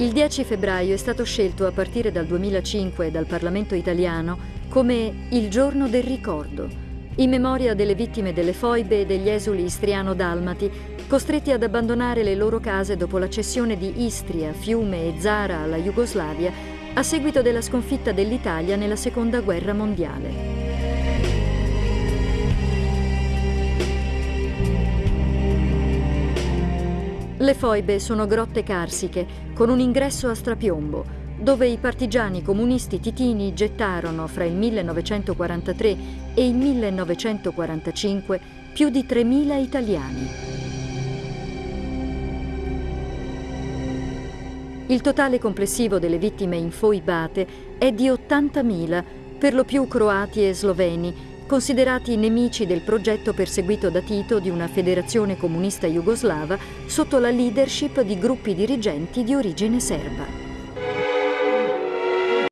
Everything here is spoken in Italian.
Il 10 febbraio è stato scelto a partire dal 2005 dal Parlamento italiano come il giorno del ricordo, in memoria delle vittime delle foibe e degli esuli istriano-dalmati, costretti ad abbandonare le loro case dopo la cessione di Istria, Fiume e Zara alla Jugoslavia a seguito della sconfitta dell'Italia nella Seconda Guerra Mondiale. Le foibe sono grotte carsiche con un ingresso a strapiombo, dove i partigiani comunisti titini gettarono fra il 1943 e il 1945 più di 3.000 italiani. Il totale complessivo delle vittime infoibate è di 80.000, per lo più croati e sloveni, considerati nemici del progetto perseguito da Tito di una federazione comunista jugoslava sotto la leadership di gruppi dirigenti di origine serba.